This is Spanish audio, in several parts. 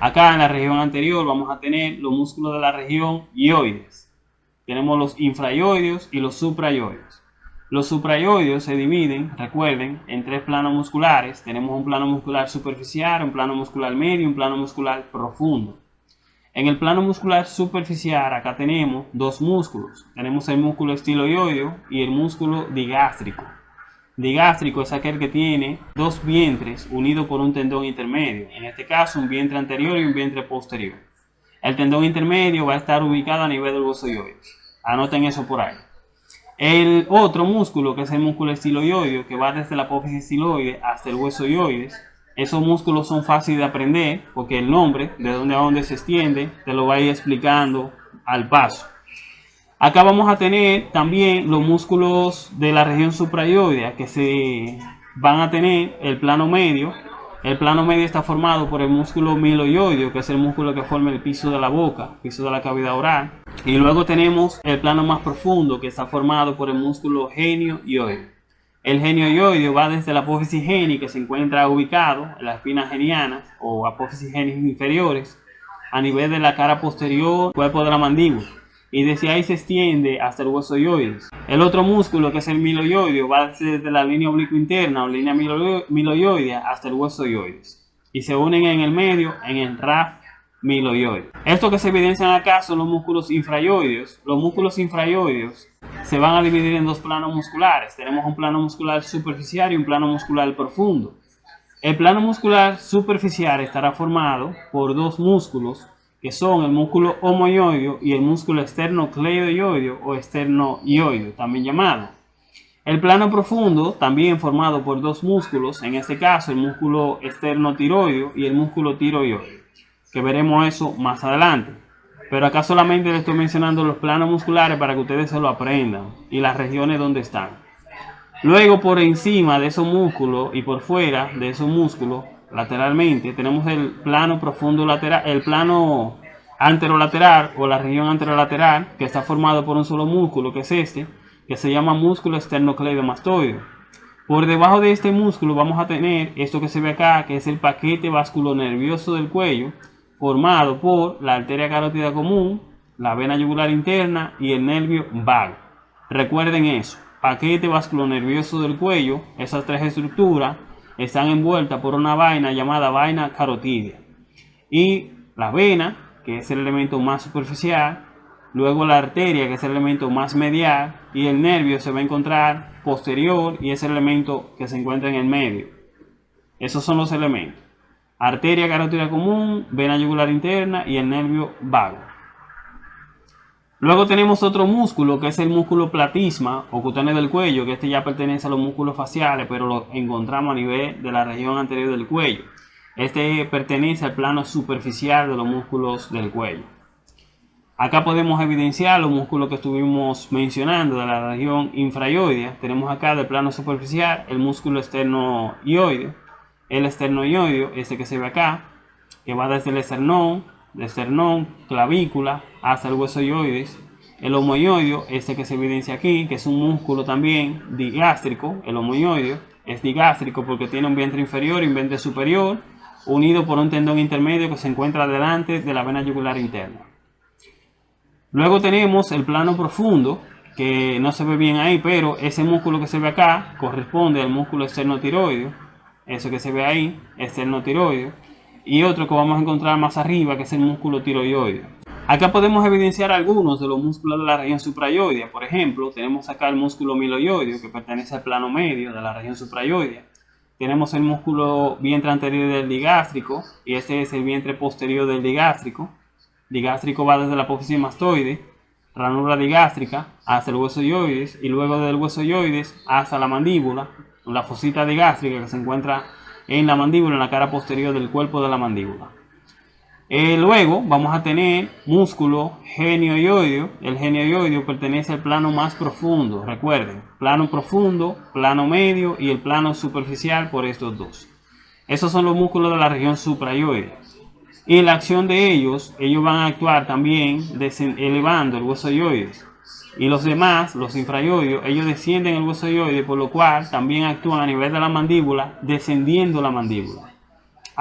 Acá en la región anterior vamos a tener los músculos de la región ioides. Tenemos los infraioides y los supraioides. Los supraioides se dividen, recuerden, en tres planos musculares. Tenemos un plano muscular superficial, un plano muscular medio y un plano muscular profundo. En el plano muscular superficial acá tenemos dos músculos. Tenemos el músculo estiloioideo y el músculo digástrico. Digástrico es aquel que tiene dos vientres unidos por un tendón intermedio. En este caso un vientre anterior y un vientre posterior. El tendón intermedio va a estar ubicado a nivel del hueso. Anoten eso por ahí. El otro músculo que es el músculo estiloioideo que va desde la apófisis estiloide hasta el hueso ioides esos músculos son fáciles de aprender porque el nombre, de dónde a dónde se extiende, te lo va a ir explicando al paso. Acá vamos a tener también los músculos de la región suprayoidea que se van a tener el plano medio. El plano medio está formado por el músculo miloioideo, que es el músculo que forma el piso de la boca, piso de la cavidad oral. Y luego tenemos el plano más profundo, que está formado por el músculo genio el genio ioideo va desde la apófisis geni, que se encuentra ubicado en las espinas genianas o apófisis genis inferiores, a nivel de la cara posterior, cuerpo de la mandíbula, y desde ahí se extiende hasta el hueso ioides. El otro músculo, que es el miloioideo, va desde la línea obliqua interna o línea miloioidea hasta el hueso ioides, y se unen en el medio en el RAF miloioide. Esto que se evidencian acá son los músculos infrayoideos. Los músculos infrayoideos se van a dividir en dos planos musculares. Tenemos un plano muscular superficial y un plano muscular profundo. El plano muscular superficial estará formado por dos músculos que son el músculo homoioideo y el músculo esternocleidoioideo o esternoioideo, también llamado. El plano profundo, también formado por dos músculos, en este caso el músculo esternotiroideo y el músculo tiroideo, que veremos eso más adelante. Pero acá solamente les estoy mencionando los planos musculares para que ustedes se lo aprendan y las regiones donde están. Luego por encima de esos músculos y por fuera de esos músculos, lateralmente, tenemos el plano profundo lateral, el plano anterolateral o la región anterolateral que está formado por un solo músculo que es este, que se llama músculo esternocleidomastoideo. Por debajo de este músculo vamos a tener esto que se ve acá, que es el paquete vasculonervioso del cuello, formado por la arteria carótida común, la vena yugular interna y el nervio vago. Recuerden eso, paquete vasculonervioso del cuello, esas tres estructuras están envueltas por una vaina llamada vaina carotídea. Y la vena, que es el elemento más superficial, luego la arteria, que es el elemento más medial, y el nervio se va a encontrar posterior y es el elemento que se encuentra en el medio. Esos son los elementos arteria carótida común, vena yugular interna y el nervio vago. Luego tenemos otro músculo que es el músculo platisma o cutáneo del cuello, que este ya pertenece a los músculos faciales, pero lo encontramos a nivel de la región anterior del cuello. Este pertenece al plano superficial de los músculos del cuello. Acá podemos evidenciar los músculos que estuvimos mencionando de la región infrayoidea. Tenemos acá del plano superficial el músculo esternoioideo, el esternoioideo, este que se ve acá, que va desde el esternón, del esternón, clavícula, hasta el hueso ioides. El homoioideo, este que se evidencia aquí, que es un músculo también digástrico, el homoioideo, es digástrico porque tiene un vientre inferior y un vientre superior, unido por un tendón intermedio que se encuentra delante de la vena yugular interna. Luego tenemos el plano profundo, que no se ve bien ahí, pero ese músculo que se ve acá corresponde al músculo externotiroideo eso que se ve ahí, es el no tiroideo, y otro que vamos a encontrar más arriba, que es el músculo tiroideo. Acá podemos evidenciar algunos de los músculos de la región suprayoidea. Por ejemplo, tenemos acá el músculo miloioideo, que pertenece al plano medio de la región suprayoidea. Tenemos el músculo vientre anterior del digástrico, y este es el vientre posterior del digástrico. Digástrico va desde la apófisis mastoide, ranura digástrica, hasta el hueso yoides, y luego del hueso yoides hasta la mandíbula, la fosita digástrica que se encuentra en la mandíbula, en la cara posterior del cuerpo de la mandíbula. Eh, luego vamos a tener músculo genioioideo. El genioioideo pertenece al plano más profundo, recuerden, plano profundo, plano medio y el plano superficial por estos dos. Esos son los músculos de la región suprayoidea. Y la acción de ellos, ellos van a actuar también elevando el hueso yoides y los demás, los infrayoides, ellos descienden el hueso yoide, por lo cual también actúan a nivel de la mandíbula, descendiendo la mandíbula.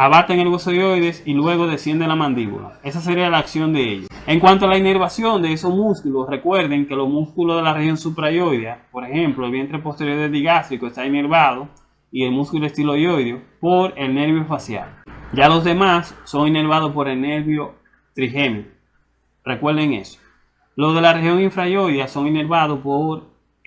Abaten el y luego desciende la mandíbula. Esa sería la acción de ellos. En cuanto a la inervación de esos músculos, recuerden que los músculos de la región suprayoidea, por ejemplo, el vientre posterior digástrico está inervado y el músculo estiloideo por el nervio facial. Ya los demás son inervados por el nervio trigémino. Recuerden eso. Los de la región infrayoidea son inervados por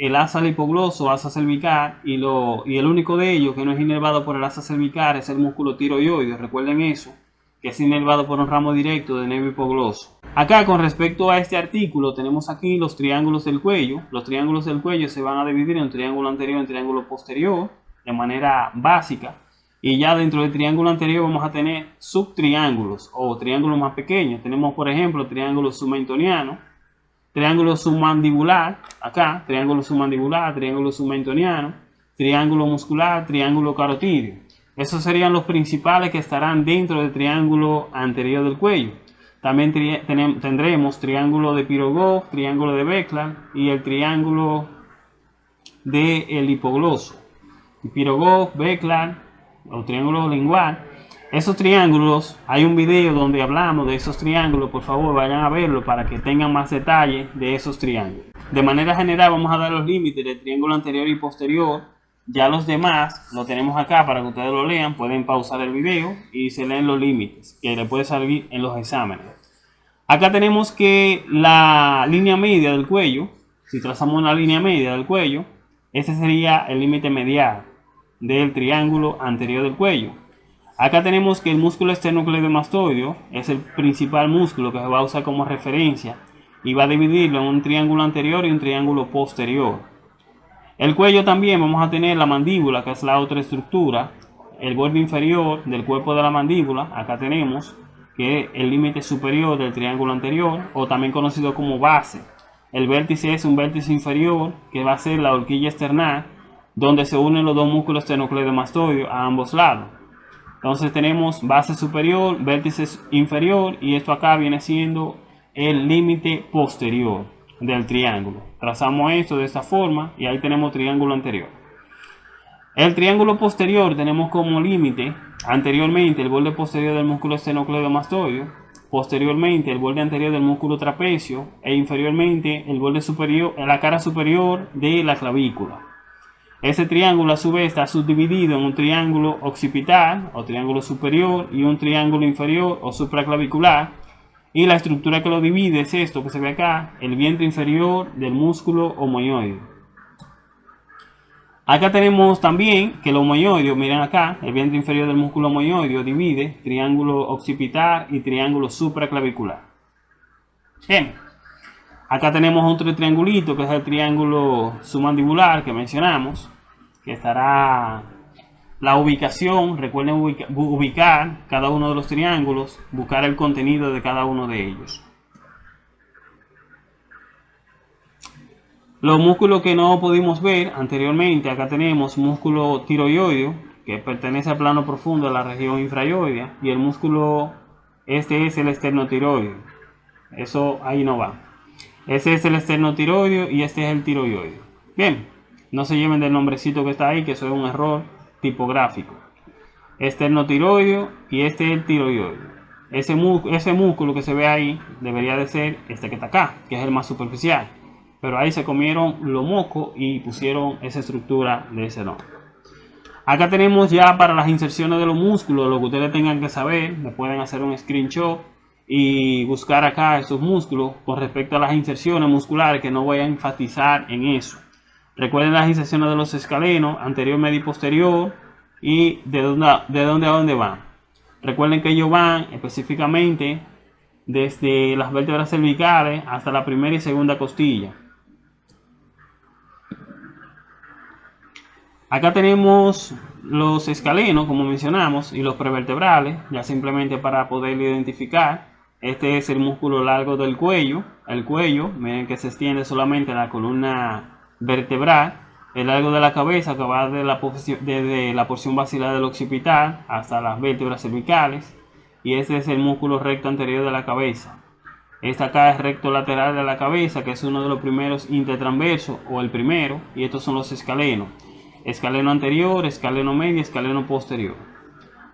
el asa hipogloso, asa cervical, y, lo, y el único de ellos que no es inervado por el asa cervical es el músculo tiroideo. Recuerden eso, que es inervado por un ramo directo del nervio hipogloso. Acá, con respecto a este artículo, tenemos aquí los triángulos del cuello. Los triángulos del cuello se van a dividir en triángulo anterior y un triángulo posterior, de manera básica. Y ya dentro del triángulo anterior vamos a tener subtriángulos o triángulos más pequeños. Tenemos, por ejemplo, triángulo submentoniano, triángulo submandibular, acá, triángulo submandibular, triángulo submentoniano, triángulo muscular, triángulo carotídeo. Esos serían los principales que estarán dentro del triángulo anterior del cuello. También tendremos triángulo de Pirogov, triángulo de Beckland y el triángulo del el hipogloso. Pirogov, Beckland o triángulo lingual esos triángulos, hay un video donde hablamos de esos triángulos, por favor vayan a verlo para que tengan más detalles de esos triángulos. De manera general vamos a dar los límites del triángulo anterior y posterior. Ya los demás lo tenemos acá para que ustedes lo lean, pueden pausar el video y se leen los límites que le puede salir en los exámenes. Acá tenemos que la línea media del cuello, si trazamos una línea media del cuello, ese sería el límite medial del triángulo anterior del cuello. Acá tenemos que el músculo esternocleidomastoideo es el principal músculo que se va a usar como referencia y va a dividirlo en un triángulo anterior y un triángulo posterior. El cuello también vamos a tener la mandíbula, que es la otra estructura, el borde inferior del cuerpo de la mandíbula, acá tenemos que el límite superior del triángulo anterior, o también conocido como base. El vértice es un vértice inferior, que va a ser la horquilla externa, donde se unen los dos músculos esternocleidomastoideos a ambos lados. Entonces tenemos base superior, vértice inferior y esto acá viene siendo el límite posterior del triángulo. Trazamos esto de esta forma y ahí tenemos triángulo anterior. El triángulo posterior tenemos como límite anteriormente el borde posterior del músculo esternocleidomastoideo, posteriormente el borde anterior del músculo trapecio e inferiormente el borde superior, la cara superior de la clavícula. Ese triángulo a su vez está subdividido en un triángulo occipital o triángulo superior y un triángulo inferior o supraclavicular. Y la estructura que lo divide es esto que se ve acá, el vientre inferior del músculo homoioide. Acá tenemos también que el homoioide, miren acá, el vientre inferior del músculo homoioide divide triángulo occipital y triángulo supraclavicular. Bien. Acá tenemos otro triangulito que es el triángulo submandibular que mencionamos que estará la ubicación, recuerden ubicar cada uno de los triángulos, buscar el contenido de cada uno de ellos. Los músculos que no pudimos ver anteriormente, acá tenemos músculo tiroideo, que pertenece al plano profundo de la región infrayoidea, y el músculo, este es el esternotiroideo. Eso ahí no va. Ese es el esternotiroideo y este es el tiroideo. Bien, no se lleven del nombrecito que está ahí, que eso es un error tipográfico. Este es el no tiroideo y este es el tiroideo. Ese, ese músculo que se ve ahí debería de ser este que está acá, que es el más superficial. Pero ahí se comieron lo moco y pusieron esa estructura de ese nombre. Acá tenemos ya para las inserciones de los músculos, lo que ustedes tengan que saber, me pueden hacer un screenshot y buscar acá esos músculos con respecto a las inserciones musculares que no voy a enfatizar en eso. Recuerden las inserciones de los escalenos, anterior, medio y posterior, y de dónde, de dónde a dónde van. Recuerden que ellos van específicamente desde las vértebras cervicales hasta la primera y segunda costilla. Acá tenemos los escalenos, como mencionamos, y los prevertebrales, ya simplemente para poder identificar. Este es el músculo largo del cuello. El cuello, miren que se extiende solamente en la columna vertebral, el largo de la cabeza que va desde la, desde la porción basilar del occipital hasta las vértebras cervicales y este es el músculo recto anterior de la cabeza. Esta acá es recto lateral de la cabeza, que es uno de los primeros intertransversos o el primero, y estos son los escalenos. Escaleno anterior, escaleno medio, escaleno posterior.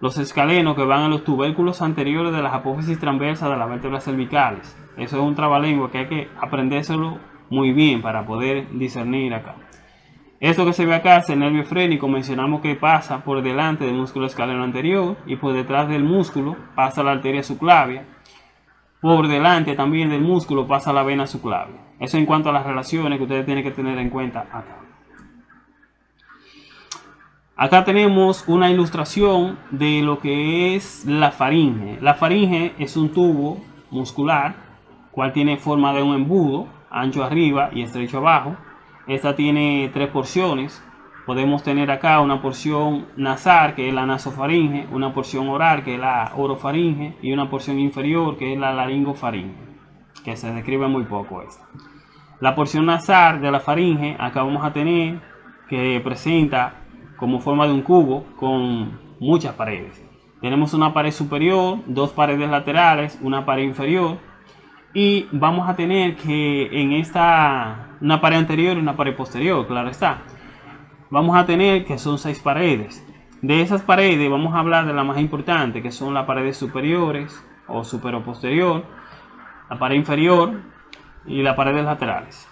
los escalenos que van en los tubérculos anteriores de las apófisis transversas de las vértebras cervicales. Eso es un trabalengua que hay que aprendérselo muy bien para poder discernir acá. Esto que se ve acá es el nervio frénico, mencionamos que pasa por delante del músculo escaleno anterior y por detrás del músculo pasa la arteria subclavia. Por delante también del músculo pasa la vena subclavia. Eso en cuanto a las relaciones que ustedes tienen que tener en cuenta acá. Acá tenemos una ilustración de lo que es la faringe. La faringe es un tubo muscular, cual tiene forma de un embudo, ancho arriba y estrecho abajo. Esta tiene tres porciones. Podemos tener acá una porción nasal, que es la nasofaringe, una porción oral, que es la orofaringe, y una porción inferior, que es la laringofaringe, que se describe muy poco esta. La porción nasal de la faringe, acá vamos a tener que presenta como forma de un cubo con muchas paredes. Tenemos una pared superior, dos paredes laterales, una pared inferior y vamos a tener que en esta una pared anterior y una pared posterior, claro está. Vamos a tener que son seis paredes. De esas paredes vamos a hablar de la más importante, que son las paredes superiores o superior posterior, la pared inferior y las paredes laterales.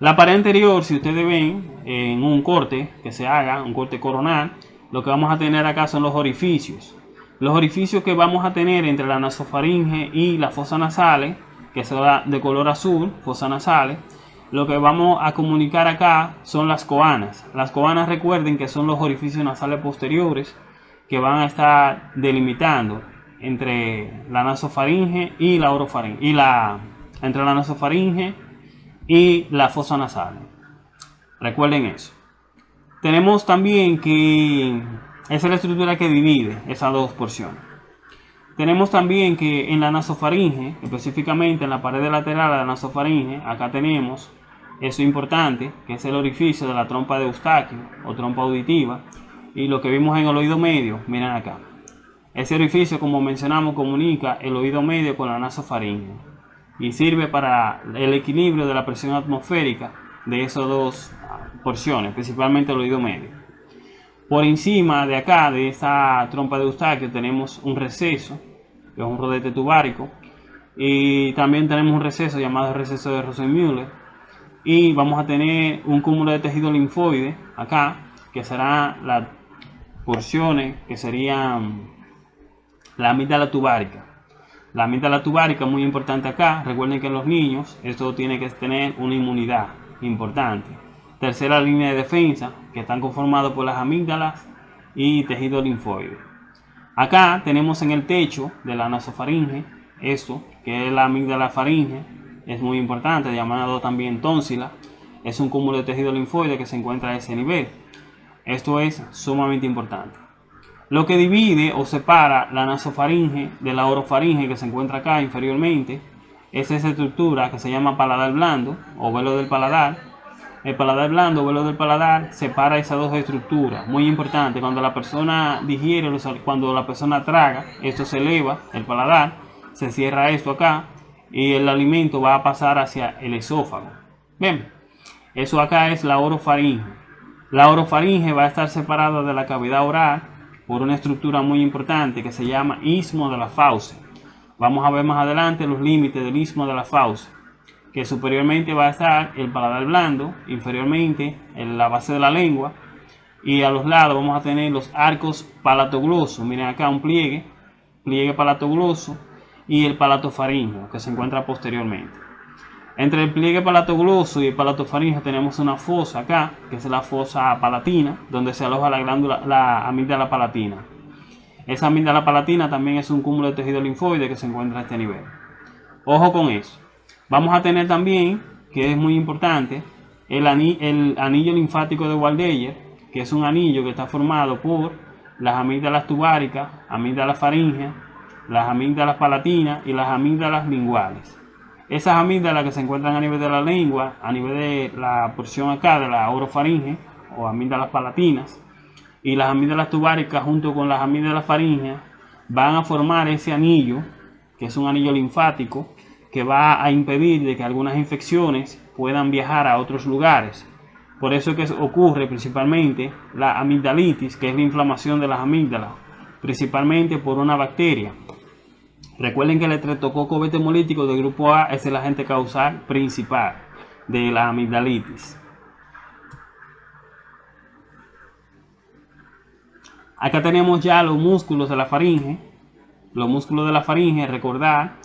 La pared anterior, si ustedes ven en un corte que se haga, un corte coronal, lo que vamos a tener acá son los orificios. Los orificios que vamos a tener entre la nasofaringe y la fosa nasales, que será de color azul, fosa nasales, lo que vamos a comunicar acá son las coanas. Las coanas recuerden que son los orificios nasales posteriores que van a estar delimitando entre la nasofaringe y la orofaringe y la entre la nasofaringe y la fosa nasal. Recuerden eso. Tenemos también que esa es la estructura que divide esas dos porciones. Tenemos también que en la nasofaringe, específicamente en la pared lateral de la nasofaringe, acá tenemos eso importante, que es el orificio de la trompa de Eustaquio o trompa auditiva. Y lo que vimos en el oído medio, miren acá. Ese orificio, como mencionamos, comunica el oído medio con la nasofaringe y sirve para el equilibrio de la presión atmosférica de esas dos porciones, principalmente el oído medio. Por encima de acá, de esta trompa de Eustaquio, tenemos un receso, que es un rodete tubárico, y también tenemos un receso llamado receso de Rosenmüller, y vamos a tener un cúmulo de tejido linfoide acá, que será las porciones que serían la amígdala tubárica. La amígdala tubárica muy importante acá. Recuerden que en los niños esto tiene que tener una inmunidad importante. Tercera línea de defensa, que están conformados por las amígdalas y tejido linfoide. Acá tenemos en el techo de la nasofaringe esto, que es la amígdala faringe. Es muy importante, llamado también tónsila. Es un cúmulo de tejido linfoide que se encuentra a ese nivel. Esto es sumamente importante. Lo que divide o separa la nasofaringe de la orofaringe que se encuentra acá inferiormente es esa estructura que se llama paladar blando o velo del paladar. El paladar blando o del paladar separa esas dos estructuras. Muy importante, cuando la persona digiere, cuando la persona traga, esto se eleva, el paladar, se cierra esto acá y el alimento va a pasar hacia el esófago. Bien, eso acá es la orofaringe. La orofaringe va a estar separada de la cavidad oral por una estructura muy importante que se llama istmo de la fauce. Vamos a ver más adelante los límites del istmo de la fauce, que superiormente va a estar el paladar blando, inferiormente en la base de la lengua, y a los lados vamos a tener los arcos palatoglosos. Miren acá un pliegue, pliegue palatogloso y el palato faríngeo que se encuentra posteriormente. Entre el pliegue palatogloso y el palatofaringe tenemos una fosa acá, que es la fosa palatina, donde se aloja la glándula, la amígdala palatina. Esa amígdala palatina también es un cúmulo de tejido linfoide que se encuentra a este nivel. Ojo con eso. Vamos a tener también, que es muy importante, el, anillo, linfático de Waldeyer, que es un anillo que está formado por las amígdalas tubáricas, amígdalas faringeas, las amígdalas palatinas y las amígdalas linguales. Esas amígdalas que se encuentran a nivel de la lengua, a nivel de la porción acá de la orofaringe o amígdalas palatinas, y las amígdalas tubáricas junto con las amígdalas faringeas van a formar ese anillo, que es un anillo linfático, que va a impedir de que algunas infecciones puedan viajar a otros lugares. Por eso es que ocurre principalmente la amigdalitis, que es la inflamación de las amígdalas, principalmente por una bacteria. Recuerden que el estreptococo beta hemolítico del grupo A es el agente causal principal de la amigdalitis. Acá tenemos ya los músculos de la faringe. Los músculos de la faringe, recordar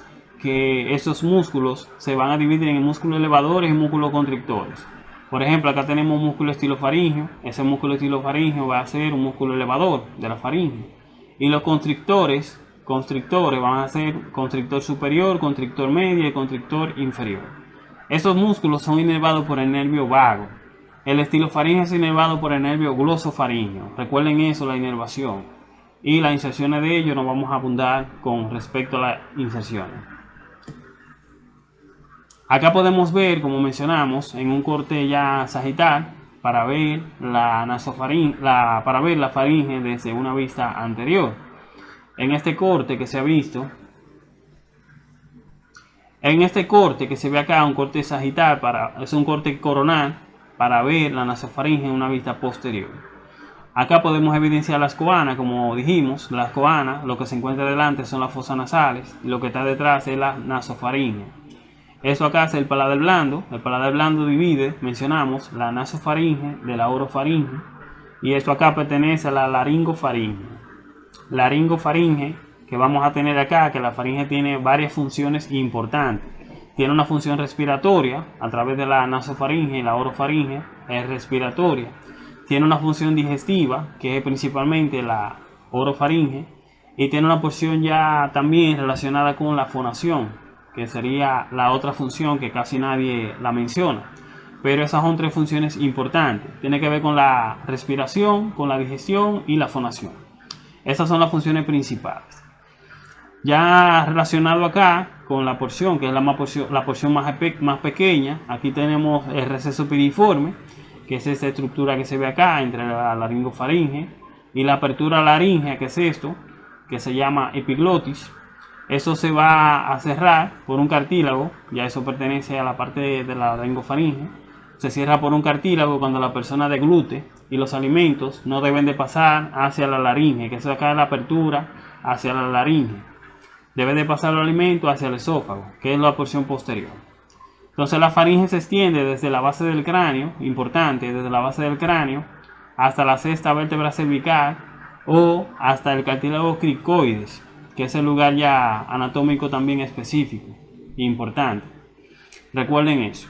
que esos músculos se van a dividir en músculos elevadores y músculos constrictores. Por ejemplo, acá tenemos músculo estilofaringeo. Ese músculo estilofaringeo va a ser un músculo elevador de la faringe. Y los constrictores, constrictores van a ser constrictor superior, constrictor medio y constrictor inferior. Esos músculos son inervados por el nervio vago. El estilofaringeo es inervado por el nervio glosofaringeo. Recuerden eso, la inervación. Y las inserciones de ellos nos vamos a abundar con respecto a las inserciones. Acá podemos ver, como mencionamos, en un corte ya sagital, para ver la para ver la faringe desde una vista anterior. En este corte que se ha visto, en este corte que se ve acá, un corte sagital, para, es un corte coronal, para ver la nasofaringe en una vista posterior. Acá podemos evidenciar las coanas, como dijimos, las coanas, lo que se encuentra delante son las fosas nasales, y lo que está detrás es la nasofaringe. Eso acá es el paladar blando. El paladar blando divide, mencionamos, la nasofaringe de la orofaringe. Y esto acá pertenece a la laringofaringe. Laringofaringe que vamos a tener acá, que la faringe tiene varias funciones importantes. Tiene una función respiratoria a través de la nasofaringe y la orofaringe, es respiratoria. Tiene una función digestiva, que es principalmente la orofaringe. Y tiene una porción ya también relacionada con la fonación, que sería la otra función que casi nadie la menciona. Pero esas son tres funciones importantes. Tiene que ver con la respiración, con la digestión y la fonación. Esas son las funciones principales. Ya relacionado acá con la porción, que es la, más porción, la porción más, más pequeña, aquí tenemos el receso piriforme, que es esta estructura que se ve acá entre la laringofaringe y la apertura laringea, que es esto, que se llama epiglotis eso se va a cerrar por un cartílago, ya eso pertenece a la parte de la laringofaringe. Se cierra por un cartílago cuando la persona deglute y los alimentos no deben de pasar hacia la laringe, que es acá la apertura hacia la laringe. Debe de pasar el alimento hacia el esófago, que es la porción posterior. Entonces la faringe se extiende desde la base del cráneo, importante, desde la base del cráneo hasta la sexta vértebra cervical o hasta el cartílago cricoides, que es el lugar ya anatómico también específico e importante. Recuerden eso.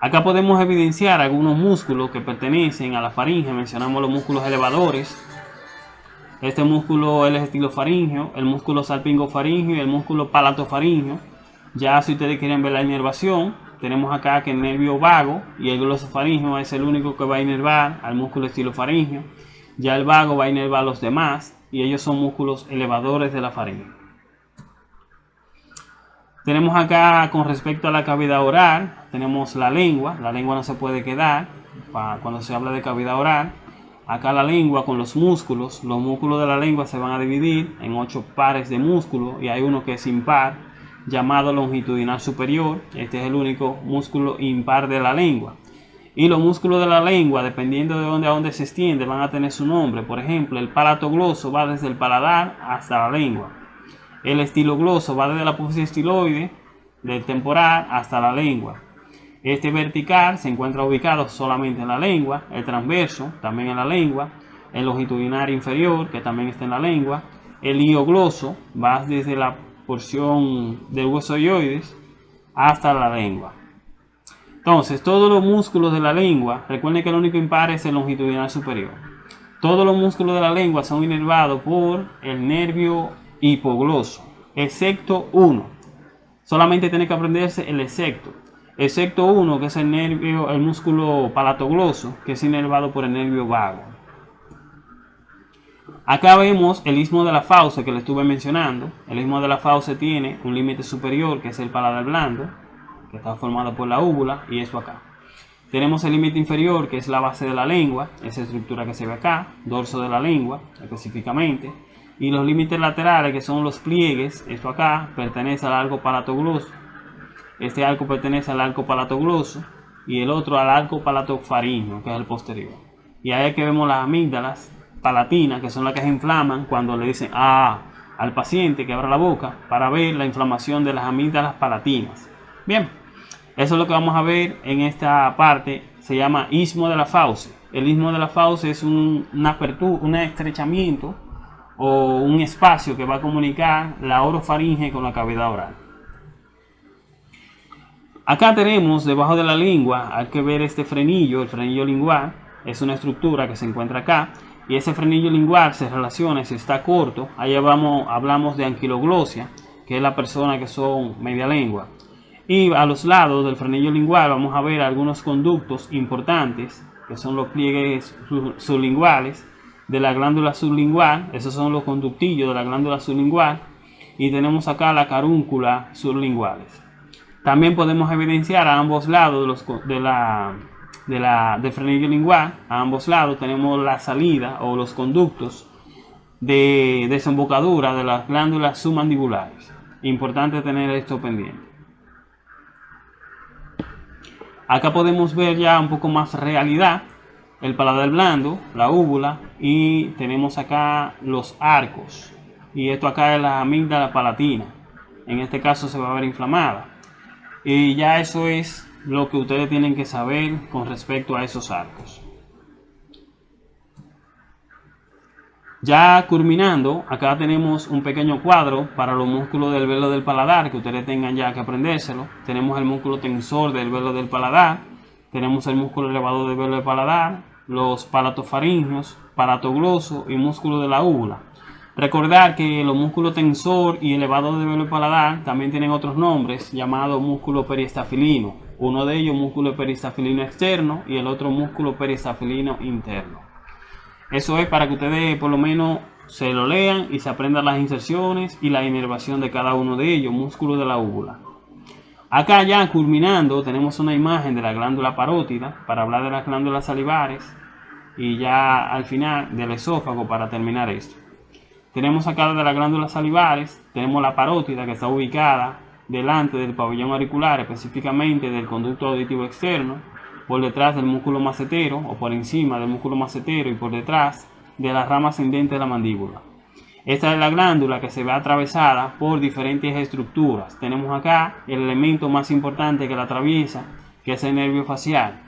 Acá podemos evidenciar algunos músculos que pertenecen a la faringe. Mencionamos los músculos elevadores. Este músculo es el estilofaringeo, el músculo salpingofaringeo y el músculo palatofaringeo. Ya si ustedes quieren ver la inervación, tenemos acá que el nervio vago y el glosofaringeo es el único que va a inervar al músculo estilofaringeo. Ya el vago va a inervar a los demás y ellos son músculos elevadores de la faringe. Tenemos acá con respecto a la cavidad oral, tenemos la lengua, la lengua no se puede quedar cuando se habla de cavidad oral. Acá la lengua con los músculos, los músculos de la lengua se van a dividir en ocho pares de músculos y hay uno que es impar, llamado longitudinal superior. Este es el único músculo impar de la lengua. Y los músculos de la lengua, dependiendo de dónde a dónde se extiende, van a tener su nombre. Por ejemplo, el palato gloso va desde el paladar hasta la lengua. El estilo gloso va desde la apófisis estiloide, del temporal hasta la lengua. Este vertical se encuentra ubicado solamente en la lengua. El transverso también en la lengua. El longitudinal inferior, que también está en la lengua. El gloso va desde la porción del hueso hasta la lengua. Entonces, todos los músculos de la lengua, recuerden que el único impar es el longitudinal superior. Todos los músculos de la lengua son inervados por el nervio hipogloso, excepto uno. Solamente tiene que aprenderse el excepto. Excepto uno, que es el nervio, el músculo palatogloso, que es inervado por el nervio vago. Acá vemos el istmo de la fauce que le estuve mencionando. El istmo de la fauce tiene un límite superior, que es el paladar blando, está formado por la úvula y esto acá. Tenemos el límite inferior, que es la base de la lengua, esa estructura que se ve acá, dorso de la lengua específicamente. Y los límites laterales, que son los pliegues, esto acá, pertenece al arco palatogloso. Este arco pertenece al arco palatogloso y el otro al arco palatofaringeo, que es el posterior. Y ahí es que vemos las amígdalas palatinas, que son las que se inflaman cuando le dicen ah, al paciente que abra la boca para ver la inflamación de las amígdalas palatinas. Bien, eso es lo que vamos a ver en esta parte. Se llama istmo de la fauce. El istmo de la fauce es un, una apertura, un estrechamiento o un espacio que va a comunicar la orofaringe con la cavidad oral. Acá tenemos debajo de la lengua, hay que ver este frenillo, el frenillo lingual, es una estructura que se encuentra acá y ese frenillo lingual se relaciona, si está corto, ahí vamos, hablamos de anquiloglosia, que es la persona que son media lengua. Y a los lados del frenillo lingual vamos a ver algunos conductos importantes, que son los pliegues sublinguales de la glándula sublingual, esos son los conductillos de la glándula sublingual, y tenemos acá la carúncula sublinguales. También podemos evidenciar a ambos lados de, los, de la de la, del frenillo lingual, a ambos lados tenemos la salida o los conductos de desembocadura de las glándulas submandibulares. Importante tener esto pendiente. Acá podemos ver ya un poco más realidad, el paladar blando, la úvula y tenemos acá los arcos. Y esto acá es la amígdala palatina. En este caso se va a ver inflamada. Y ya eso es lo que ustedes tienen que saber con respecto a esos arcos. Ya culminando, acá tenemos un pequeño cuadro para los músculos del velo del paladar, que ustedes tengan ya que aprendérselo. Tenemos el músculo tensor del velo del paladar, tenemos el músculo elevador del velo del paladar, los palatofaringios, palatogloso y músculo de la úvula. Recordar que los músculos tensor y elevador del velo paladar también tienen otros nombres, llamados músculo periestafilino. Uno de ellos músculo peristafilino externo y el otro músculo peristafilino interno. Eso es para que ustedes por lo menos se lo lean y se aprendan las inserciones y la inervación de cada uno de ellos, músculo de la úvula. Acá ya culminando tenemos una imagen de la glándula parótida para hablar de las glándulas salivares y ya al final del esófago para terminar esto. Tenemos acá de las glándulas salivares, tenemos la parótida que está ubicada delante del pabellón auricular, específicamente del conducto auditivo externo, por detrás del músculo macetero o por encima del músculo macetero y por detrás de la rama ascendente de la mandíbula. Esta es la glándula que se ve atravesada por diferentes estructuras. Tenemos acá el elemento más importante que la atraviesa, que es el nervio facial.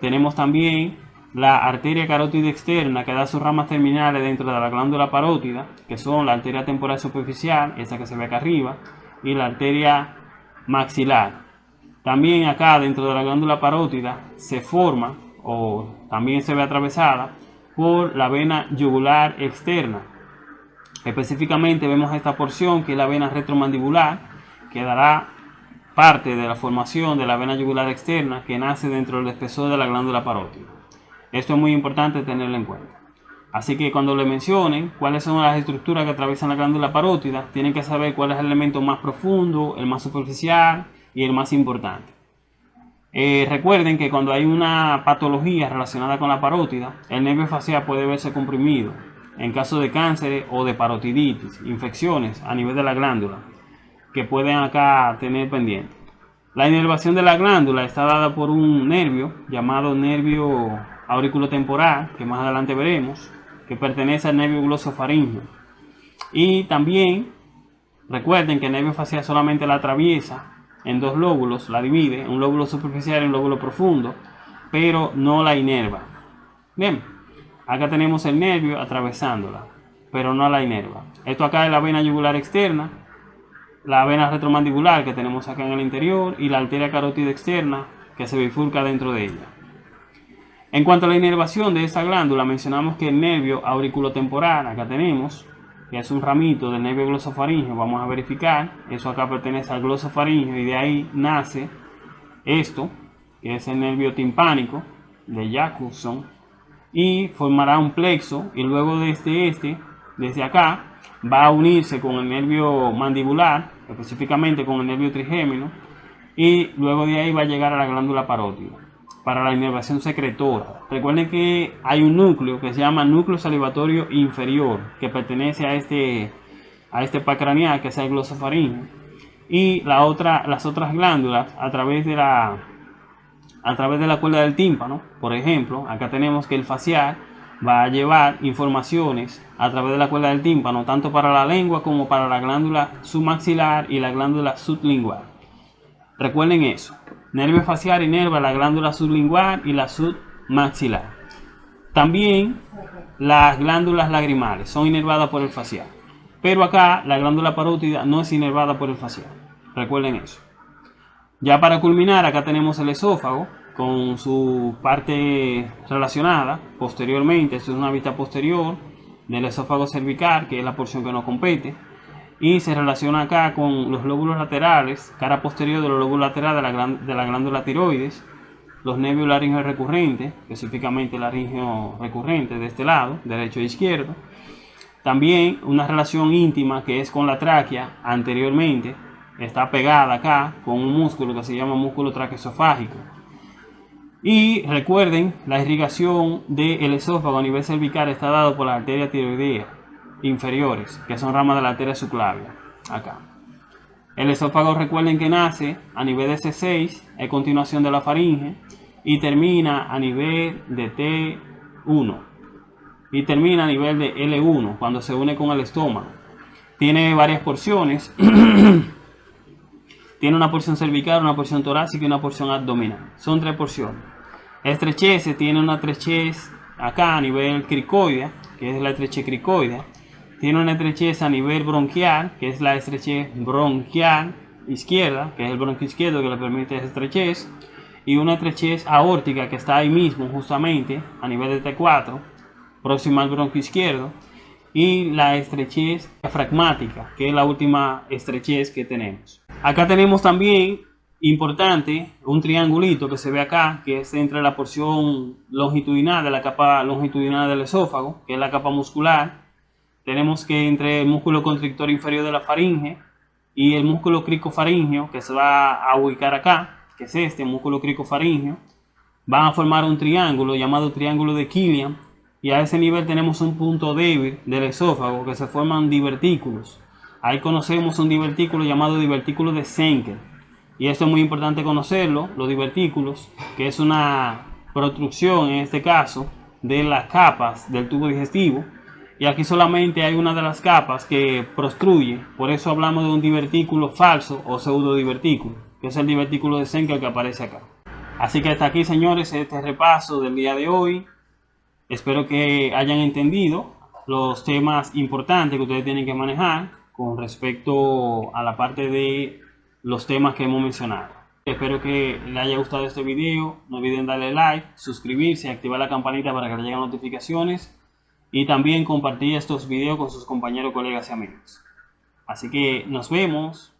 Tenemos también la arteria carótida externa que da sus ramas terminales dentro de la glándula parótida, que son la arteria temporal superficial, esta que se ve acá arriba, y la arteria maxilar. También acá dentro de la glándula parótida se forma o también se ve atravesada por la vena yugular externa. Específicamente vemos esta porción que es la vena retromandibular que dará parte de la formación de la vena yugular externa que nace dentro del espesor de la glándula parótida. Esto es muy importante tenerlo en cuenta. Así que cuando le mencionen cuáles son las estructuras que atraviesan la glándula parótida, tienen que saber cuál es el elemento más profundo, el más superficial y el más importante. Eh, recuerden que cuando hay una patología relacionada con la parótida, el nervio facial puede verse comprimido en caso de cáncer o de parotiditis, infecciones a nivel de la glándula, que pueden acá tener pendiente. La inervación de la glándula está dada por un nervio llamado nervio auriculotemporal, que más adelante veremos, que pertenece al nervio glosofaringeo. Y también recuerden que el nervio facial solamente la atraviesa en dos lóbulos, la divide, un lóbulo superficial y un lóbulo profundo, pero no la inerva. Bien, acá tenemos el nervio atravesándola, pero no la inerva. Esto acá es la vena yugular externa, la vena retromandibular que tenemos acá en el interior y la arteria carótida externa que se bifurca dentro de ella. En cuanto a la inervación de esta glándula, mencionamos que el nervio auriculotemporal, acá tenemos, que es un ramito del nervio glosofaringeo, vamos a verificar, eso acá pertenece al glosofaringeo y de ahí nace esto, que es el nervio timpánico de Jacobson, y formará un plexo y luego desde este, desde acá, va a unirse con el nervio mandibular, específicamente con el nervio trigémino, y luego de ahí va a llegar a la glándula parótida para la inervación secretora. Recuerden que hay un núcleo que se llama núcleo salivatorio inferior, que pertenece a este, a este craneal, que es el glosofaringeo. Y la otra, las otras glándulas a través de la a través de la cuerda del tímpano, por ejemplo, acá tenemos que el facial va a llevar informaciones a través de la cuerda del tímpano, tanto para la lengua como para la glándula submaxilar y la glándula sublingual. Recuerden eso, nervio facial inerva la glándula sublingual y la submaxilar. También las glándulas lagrimales son inervadas por el facial. Pero acá la glándula parótida no es inervada por el facial. Recuerden eso. Ya para culminar, acá tenemos el esófago con su parte relacionada posteriormente. Esto es una vista posterior del esófago cervical, que es la porción que nos compete. Y se relaciona acá con los lóbulos laterales, cara posterior de los lóbulos laterales de la, de la glándula tiroides, los nervios laringeos recurrentes, específicamente el laringeo recurrente de este lado, derecho e izquierdo también una relación íntima que es con la tráquea anteriormente, está pegada acá con un músculo que se llama músculo traqueosofágico. Y recuerden, la irrigación del esófago a nivel cervical está dado por las arterias tiroideas inferiores, que son ramas de la arteria subclavia, acá. El esófago recuerden que nace a nivel de C6, es continuación de la faringe, y termina a nivel de T1 y termina a nivel de L1 cuando se une con el estómago. Tiene varias porciones. Tiene una porción cervical, una porción torácica y una porción abdominal. Son tres porciones. Estrechez tiene una estrechez acá a nivel cricoidea, que es la estrechez cricoidea. Tiene una estrechez a nivel bronquial, que es la estrechez bronquial izquierda, que es el bronquio izquierdo que le permite esa estrechez. Y una estrechez aórtica que está ahí mismo, justamente, a nivel de T4 próxima al bronquio izquierdo, y la estrechez diafragmática, que es la última estrechez que tenemos. Acá tenemos también, importante, un triangulito que se ve acá, que es entre la porción longitudinal de la capa longitudinal del esófago, que es la capa muscular. Tenemos que entre el músculo constrictor inferior de la faringe y el músculo cricofaringeo, que se va a ubicar acá, que es este músculo cricofaringeo, van a formar un triángulo llamado triángulo de Killian, y a ese nivel tenemos un punto débil del esófago que se forman divertículos. Ahí conocemos un divertículo llamado divertículo de Senker. Y esto es muy importante conocerlo, los divertículos, que es una protrucción en este caso de las capas del tubo digestivo. Y aquí solamente hay una de las capas que prostruye, por eso hablamos de un divertículo falso o pseudo divertículo, que es el divertículo de Senker que aparece acá. Así que hasta aquí señores este repaso del día de hoy. Espero que hayan entendido los temas importantes que ustedes tienen que manejar con respecto a la parte de los temas que hemos mencionado. Espero que les haya gustado este video. No olviden darle like, suscribirse, activar la campanita para que les lleguen notificaciones y también compartir estos videos con sus compañeros, colegas y amigos. Así que nos vemos.